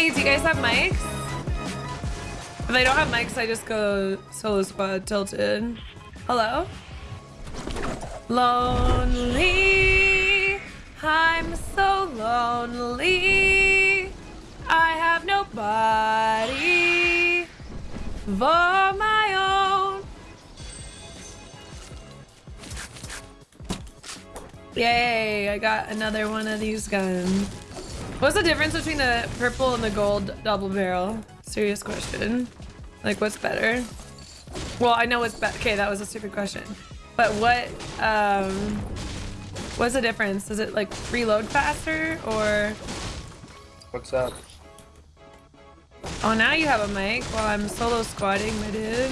Hey, do you guys have mics? If I don't have mics, I just go solo squad tilted. Hello? Lonely. I'm so lonely. I have nobody for my own. Yay, I got another one of these guns. What's the difference between the purple and the gold double barrel? Serious question. Like, what's better? Well, I know what's better. Okay, that was a stupid question. But what, um, what's the difference? Does it, like, reload faster, or... What's up? Oh, now you have a mic while I'm solo squatting, my dude.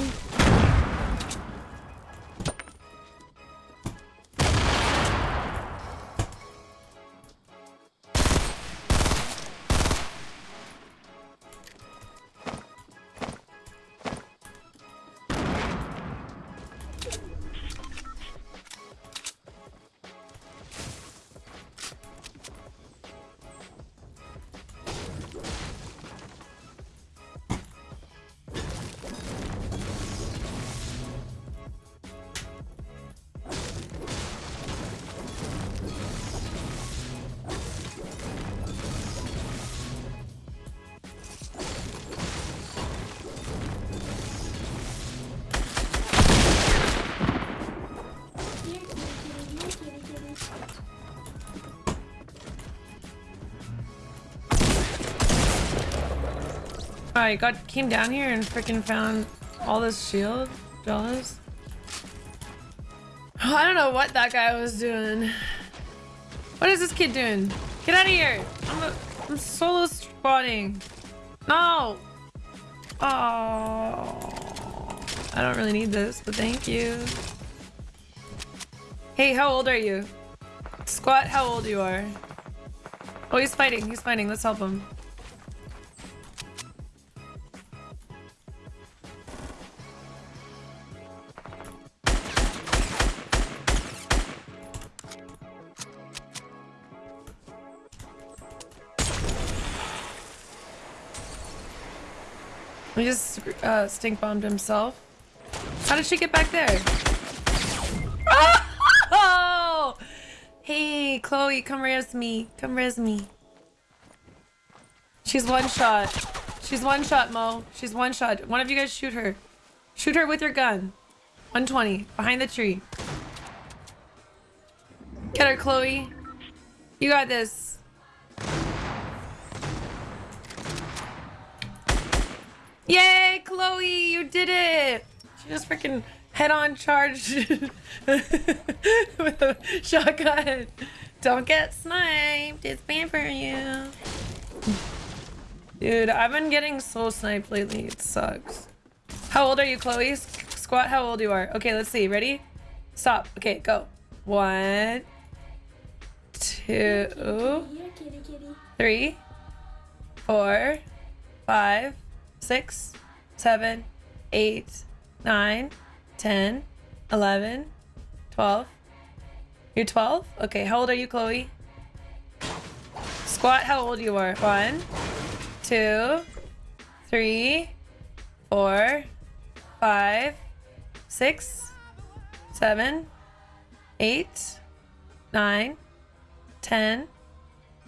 I got came down here and freaking found all this shield. Oh, I don't know what that guy was doing. What is this kid doing? Get out of here! I'm, a, I'm solo spawning. No! Oh, I don't really need this, but thank you. Hey, how old are you? Squat, how old you are? Oh, he's fighting. He's fighting. Let's help him. He just uh, stink bombed himself. How did she get back there? Oh! Hey, Chloe, come res me. Come res me. She's one shot. She's one shot, Mo. She's one shot. One of you guys shoot her. Shoot her with your gun. 120. Behind the tree. Get her, Chloe. You got this. Yay, Chloe, you did it! She just freaking head-on charged with a shotgun. Don't get sniped. It's bad for you. Dude, I've been getting so sniped lately. It sucks. How old are you, Chloe? Squat, how old you are. Okay, let's see. Ready? Stop. Okay, go. One, two, three, four, five, six, seven, eight, nine, 10, 11, 12. You're 12? Okay, how old are you, Chloe? Squat, how old you are? One, two, three, four, five, six, seven, eight, nine, 10,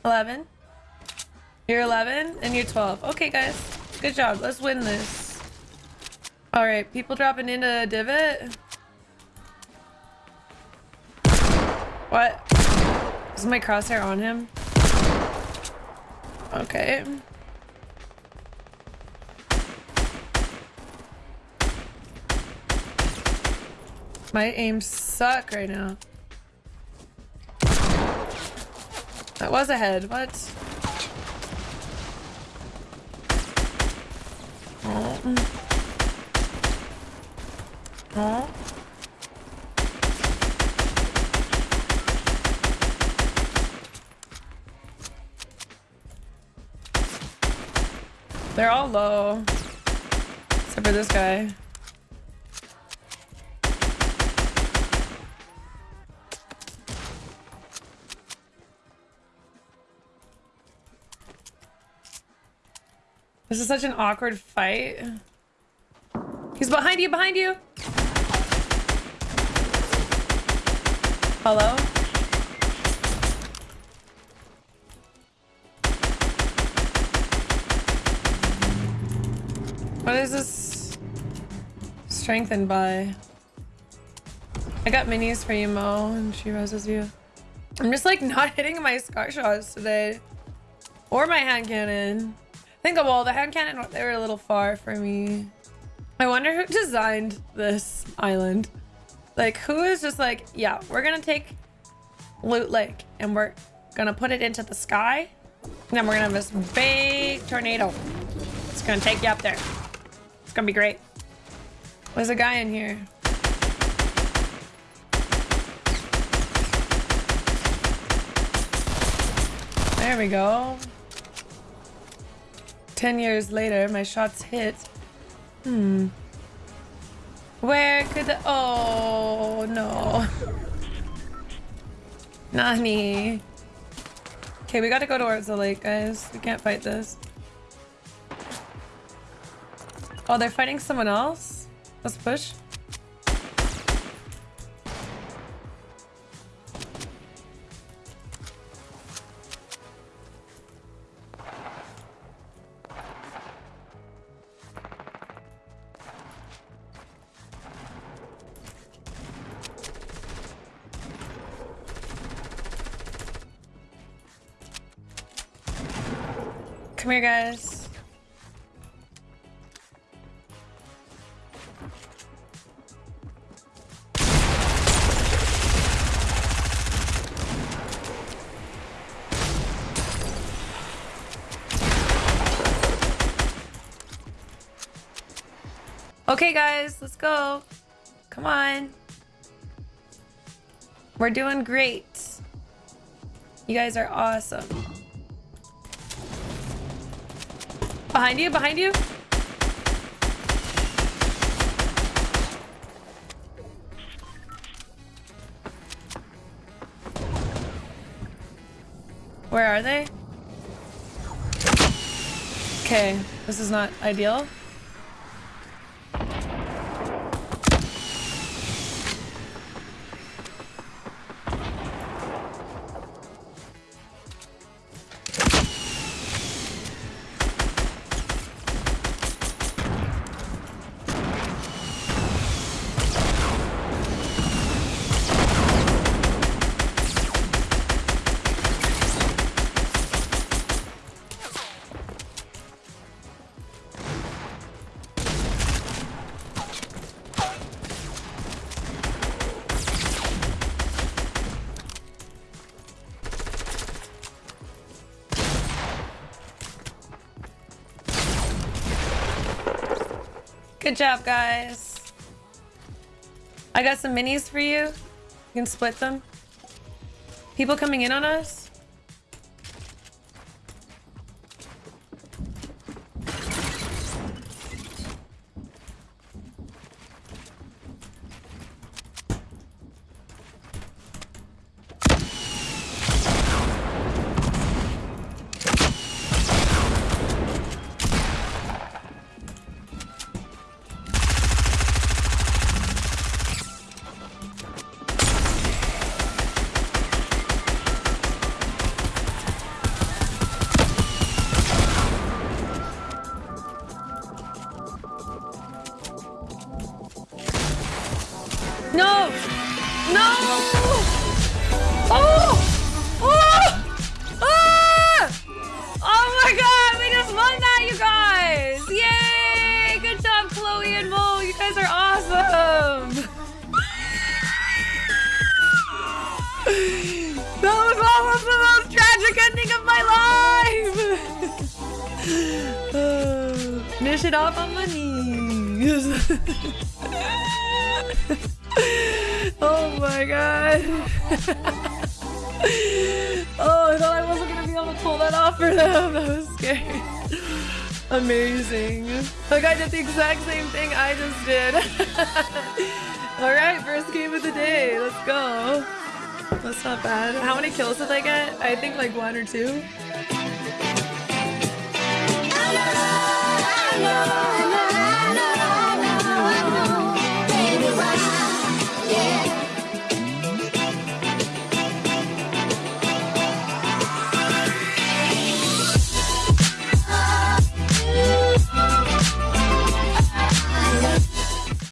11. You're 11 and you're 12. Okay, guys. Good job. Let's win this. All right, people dropping into a divot. What? Is my crosshair on him? Okay. My aims suck right now. That was a head. What? They're all low. Except for this guy. This is such an awkward fight. He's behind you, behind you! Hello? What is this strengthened by? I got minis for you, Mo, and she roses you. I'm just like not hitting my scar shots today. Or my hand cannon. I of all the hand cannon, they were a little far for me. I wonder who designed this island. Like, who is just like, yeah, we're gonna take Loot Lake and we're gonna put it into the sky. And then we're gonna have this big tornado. It's gonna take you up there. It's gonna be great. There's a guy in here. There we go. 10 years later, my shots hit. Hmm. Where could the... Oh, no. Nani. Okay, we gotta go towards the lake, guys. We can't fight this. Oh, they're fighting someone else? Let's push. Come here, guys. Okay, guys, let's go. Come on. We're doing great. You guys are awesome. Behind you, behind you. Where are they? Okay, this is not ideal. Good job, guys. I got some minis for you. You can split them. People coming in on us? No! No! Oh! Oh! Ah! Oh my god! We just won that, you guys! Yay! Good job, Chloe and Mo! You guys are awesome! that was almost the most tragic ending of my life! Finish it off on my knees. oh my god. oh, I thought I wasn't gonna be able to pull that off for them. That was scary. Amazing. Like I did the exact same thing I just did. Alright, first game of the day. Let's go. That's not bad. How many kills did I get? I think like one or two.